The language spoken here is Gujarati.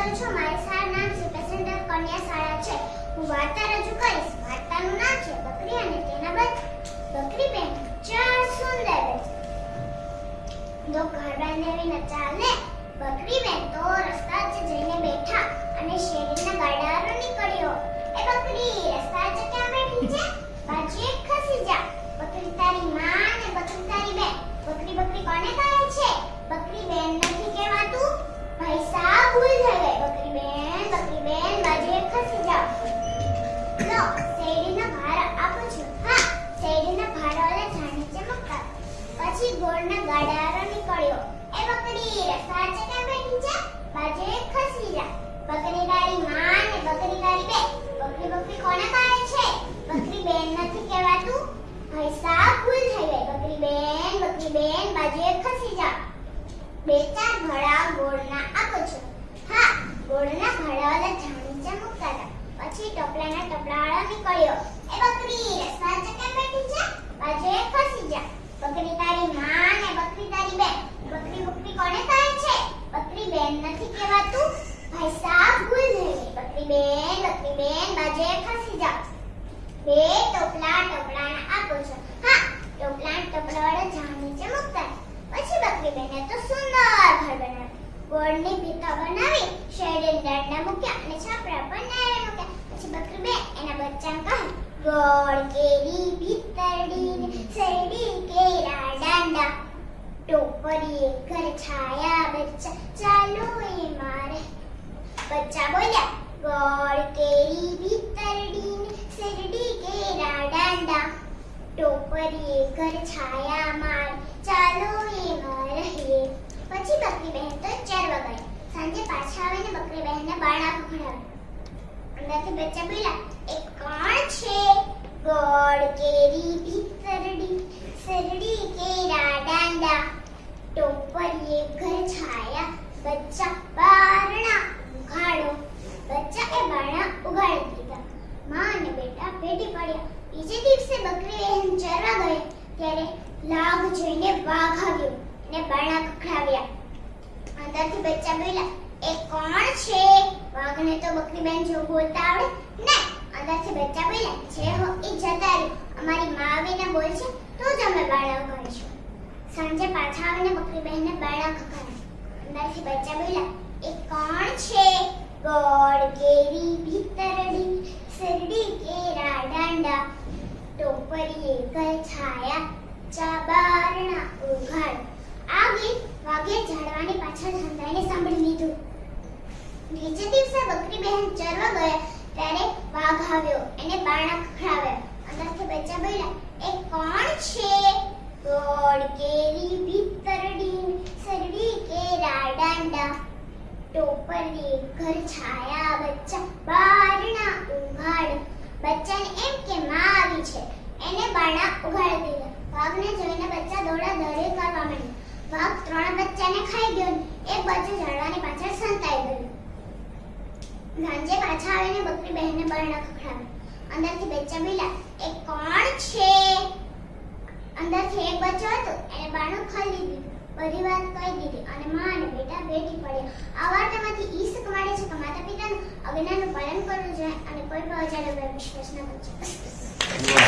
કરું છું, મારી શાળા નામ છે કન્યા શાળા છે. હું વાર્તા રજૂ કરીશ, વાર્તાનું નામ છે, બકરી અને તેના બચ્ચા બકરી બેન ચાર સુંદર બચ્ચા દો ઘર બાંધેવી ન ચાલે બકરી બેન તો રસ્તા જઈને બેઠા અને શેરી ગોળના ગાડારો નીકળ્યો. એ બકરી રસ્તા ચકા બેઠી છે? બાજુ એક ખસી જા બકરી ગાડી માં ને બકરી ગાડી બે બકરી બકરી કોને કહે છે? બકરી બેન નથી કહેવાતું. ભાઈ સાહેબ ભૂલ થઈ ગઈ. બકરી બેન બકરી બેન બાજુ એક ખસી જા બે ચાર ઘડા ગોળના આપો છો. હા, ગોળના ઘડાવાળા જાણી ચમકતા હતા પછી ટોપલાના ટપલાવાળો નીકળ્યો. એ બકરી રસ્તા ચકા બેઠી છે? બાજુ એક ખસી જા બકરી તારી માં ને બકરી તારી બેન બકરી બકરી કોને કહે છે બકરી બેન નથી કહેવાતું ભાઈ સાહેબ ભૂલ થઈ ગઈ બકરી બેન બેન બાજે ખસી જાવ બે ટોપલા ટોપલાના આપો છો હા ટોપલા ટોપલા ટોપલાવાળા જાણી ચમકતા પછી બકરી બેને તો સુંદર ઘર બનાવ્યું ગોળની ભીતા બનાવી શેરડી દાંડા મૂક્યા અને છાપરા પર નારે મૂક્યા પછી બકરી બે એના બચ્ચાને કહે ગોળ કેરી ભીતરડી ને શેરડી કેરા દાંડા ટોપરી ઘર છાયા બચ્ચા ચાલો એ મારે બચ્ચા બોલ્યા ગોળ કેરી ભીતરડી ને શેરડી કેરા દાંડા ટોપરી ઘર છાયા માર ચાલો એમાં રહીએ પછી બકરી બહેન તો ચરવા ગઈ સાંજે પાછા આવીને બકરી બહેનને બાળા ખવડાવ્યા અંદરથી બચ્ચા બોલ્યા એ કોણ છે ગોળ કેરી ભીતરડી સરડી કેરા દાંડા ટોપરીએ ઘર છાયા બચ્ચા બારણા ઉઘાડો બચ્ચા એ બારણા ઉઘાડી દીધા માં અને બેટા ભેટી પડ્યા બીજે દિવસે બકરી બહેન ચરવા ગઈ ત્યારે લાગ જોઈને અંદરથી બચ્ચા બોલ્યા, એ કોણ છે? ગોળ, કેરી, ભીતરડી સરડી કેરા દાંડા ટોપરીએ ઘર છાયા ચાબારણા ઉઘાડ. આ ગીત વાગે ઝાડવાની પાછળ સંતાઈને સાંભળી લીધું. બીજે દિવસે બકરી બહેન ચરવા ગયા, ત્યારે વાઘ આવ્યો, એને બાણા ખખડાવ્યા અંદરથી બચ્ચા બોલ્યા, એ કોણ છે? ગોળ કેરી ભીતરડી સરડી કેરા દાંડા ટોપરડી ઘર છાયા બચ્ચા, બારણા ઉઘાડ. બચ્ચાને એમ કે માં આવી છે. એને બારણા ઉઘાડી દીધા. વાઘને જોઈને બચ્ચા દોડા દોડી કરવા માંડ્યા. વાઘ ત્રણ બચ્ચાને ખાઈ ગયો એક બચ્ચું ઝાડવાની પાછળ સંતાઈ ગયું. ગાંજે પાછા આવીને બકરી બહેનને બારણા ખખડાવ્યા અંદરથી બચ્ચા બોલ્યા, એ કોણ છે? અંદરથી એક બચ્ચો હતો, એને બાણું ખાઈ દીધું બધી વાત કહી દીધી અને માં અને બેટા ભેટી પડ્યા. આ વાર્તામાંથી ઈ શીખ છે કે માતા પિતાનું અજ્ઞાનનું પાલન કરવું જોઈએ અને કોઈ પણ અજાણ્યા વિશ્વાસ ન કરવો